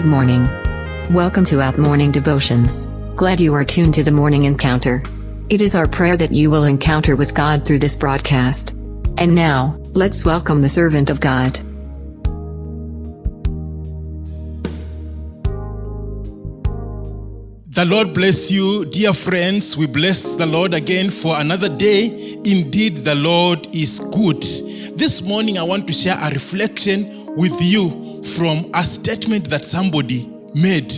Good morning. Welcome to Out Morning Devotion. Glad you are tuned to the morning encounter. It is our prayer that you will encounter with God through this broadcast. And now, let's welcome the servant of God. The Lord bless you, dear friends. We bless the Lord again for another day. Indeed, the Lord is good. This morning, I want to share a reflection with you from a statement that somebody made.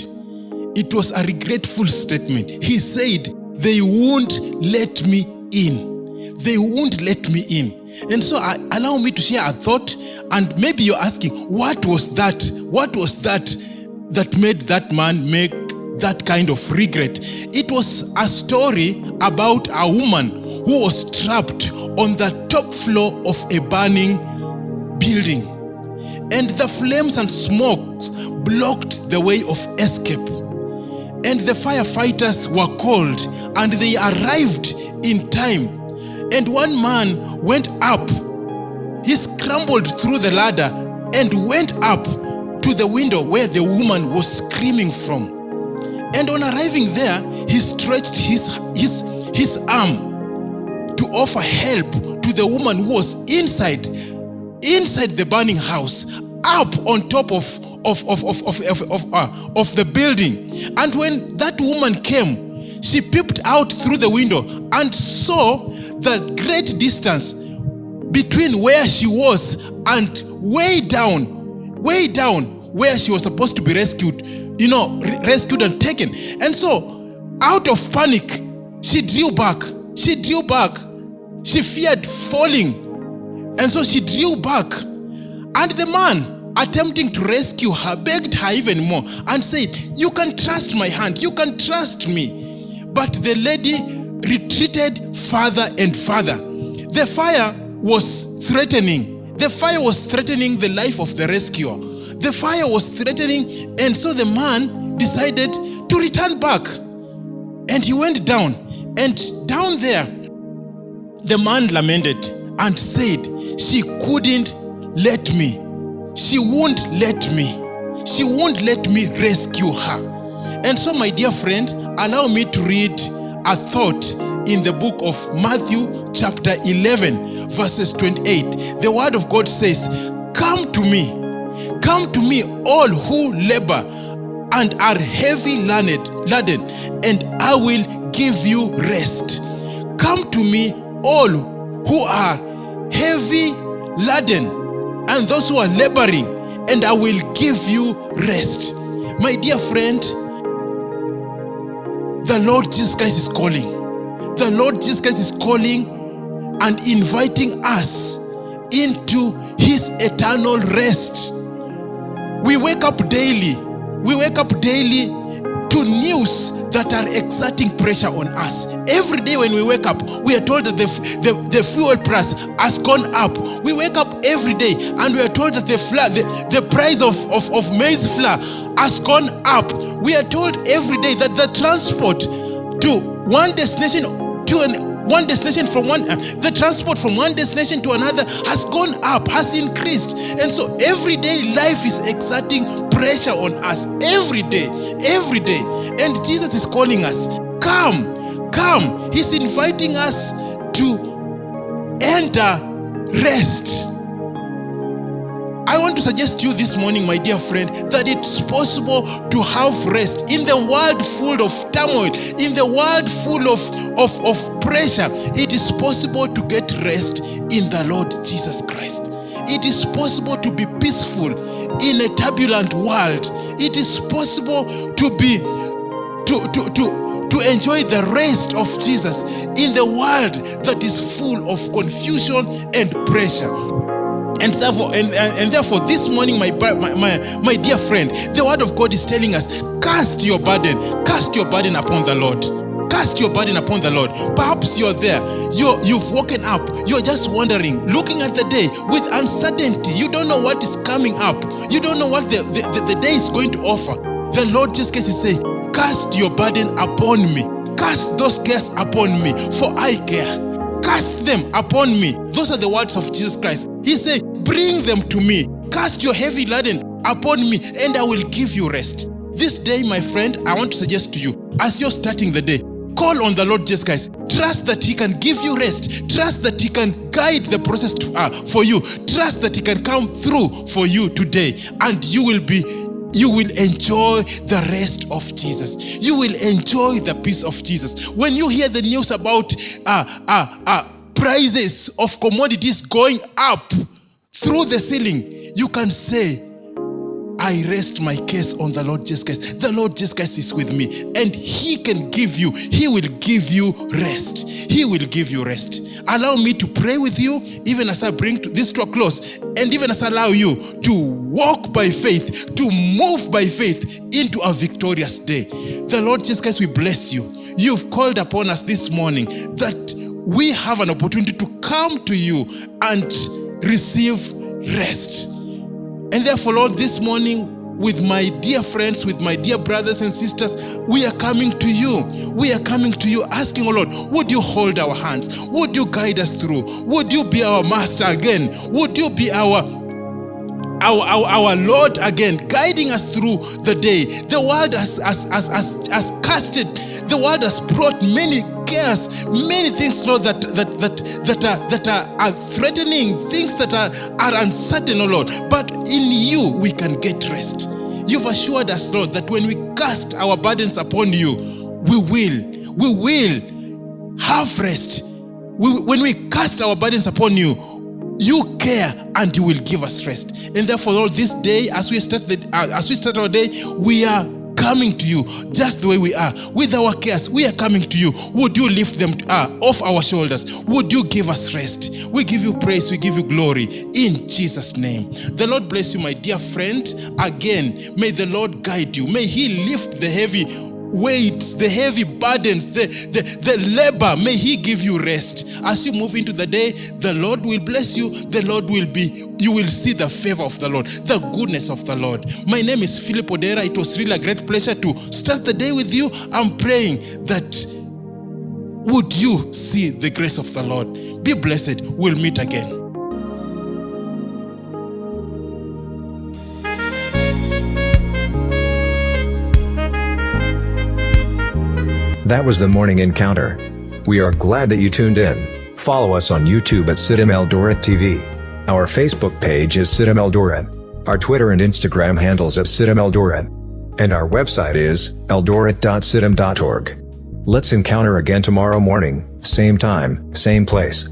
It was a regretful statement. He said, They won't let me in. They won't let me in. And so, allow me to share a thought. And maybe you're asking, What was that? What was that that made that man make that kind of regret. It was a story about a woman who was trapped on the top floor of a burning building. And the flames and smokes blocked the way of escape. And the firefighters were called and they arrived in time. And one man went up. He scrambled through the ladder and went up to the window where the woman was screaming from. And on arriving there, he stretched his, his, his arm to offer help to the woman who was inside, inside the burning house, up on top of, of, of, of, of, of, of, uh, of the building. And when that woman came, she peeped out through the window and saw the great distance between where she was and way down, way down where she was supposed to be rescued you know, rescued and taken. And so, out of panic, she drew back. She drew back. She feared falling. And so she drew back. And the man, attempting to rescue her, begged her even more and said, You can trust my hand. You can trust me. But the lady retreated further and further. The fire was threatening. The fire was threatening the life of the rescuer. The fire was threatening, and so the man decided to return back. And he went down, and down there, the man lamented and said, She couldn't let me. She won't let me. She won't let me rescue her. And so, my dear friend, allow me to read a thought in the book of Matthew, chapter 11, verses 28. The word of God says, Come to me Come to me, all who labor and are heavy laden, and I will give you rest. Come to me, all who are heavy laden and those who are laboring, and I will give you rest. My dear friend, the Lord Jesus Christ is calling. The Lord Jesus Christ is calling and inviting us into his eternal rest. We wake up daily. We wake up daily to news that are exerting pressure on us. Every day when we wake up, we are told that the, the, the fuel price has gone up. We wake up every day and we are told that the, flour, the, the price of, of, of maize flour has gone up. We are told every day that the transport to one destination to an one destination from one uh, the transport from one destination to another has gone up has increased. And so everyday life is exerting pressure on us. Every day every day. And jesus is calling us come come. He's inviting us to enter rest I want to suggest to you this morning, my dear friend, that it's possible to have rest in the world full of turmoil, in the world full of, of, of pressure. It is possible to get rest in the Lord Jesus Christ. It is possible to be peaceful in a turbulent world. It is possible to be to to to to enjoy the rest of Jesus in the world that is full of confusion and pressure. And therefore, and, and, and, therefore, this morning, my, my, my, my dear friend, the word of God is telling us cast your burden, cast your burden upon the Lord. Cast your burden upon the Lord. Perhaps you're there, you're, you've woken up, you're just wondering, looking at the day with uncertainty. You don't know what is coming up, you don't know what the, the, the, the day is going to offer. The Lord just is saying, Cast your burden upon me, cast those cares upon me, for I care cast them upon me. Those are the words of Jesus Christ. He said, Bring them to me. Cast your heavy laden upon me and I will give you rest. This day, my friend, I want to suggest to you, as you're starting the day, call on the Lord Jesus Christ. Trust that He can give you rest. Trust that He can guide the process to, uh, for you. Trust that He can come through for you today, and you will be you will enjoy the rest of Jesus. You will enjoy the peace of Jesus. When you hear the news about uh, uh, uh, prices of commodities going up through the ceiling, you can say, I rest my case on the Lord Jesus Christ. The Lord Jesus Christ is with me and He can give you, He will give you rest. He will give you rest. Allow me to pray with you even as I bring this to a close and even as I allow you to walk by faith, to move by faith into a victorious day. The Lord Jesus Christ, we bless you. You've called upon us this morning that we have an opportunity to come to you and receive rest. And therefore, Lord, this morning, with my dear friends, with my dear brothers and sisters, we are coming to you. We are coming to you asking, oh Lord, would you hold our hands? Would you guide us through? Would you be our master again? Would you be our our, our, our Lord again, guiding us through the day. The world has, has, has, has, has casted, the world has brought many cares, many things, Lord, that that that that are that are, are threatening, things that are, are uncertain, oh Lord. But in you we can get rest. You've assured us, Lord, that when we cast our burdens upon you, we will, we will have rest. We, when we cast our burdens upon you, you care and you will give us rest. And therefore, Lord, this day, as we start the, uh, as we start our day, we are coming to you just the way we are. With our cares, we are coming to you. Would you lift them uh, off our shoulders? Would you give us rest? We give you praise, we give you glory in Jesus' name. The Lord bless you, my dear friend. Again, may the Lord guide you. May He lift the heavy weights, the heavy burdens, the, the, the labor, may He give you rest. As you move into the day, the Lord will bless you. The Lord will be, you will see the favor of the Lord, the goodness of the Lord. My name is Philip Odera. It was really a great pleasure to start the day with you. I'm praying that would you see the grace of the Lord? Be blessed. We'll meet again. That was the morning encounter. We are glad that you tuned in. Follow us on YouTube at CITAM Eldoret TV. Our Facebook page is CITAM Eldoret. Our Twitter and Instagram handles at CITAM Eldoret. And our website is eldoret.citam.org. Let's encounter again tomorrow morning, same time, same place.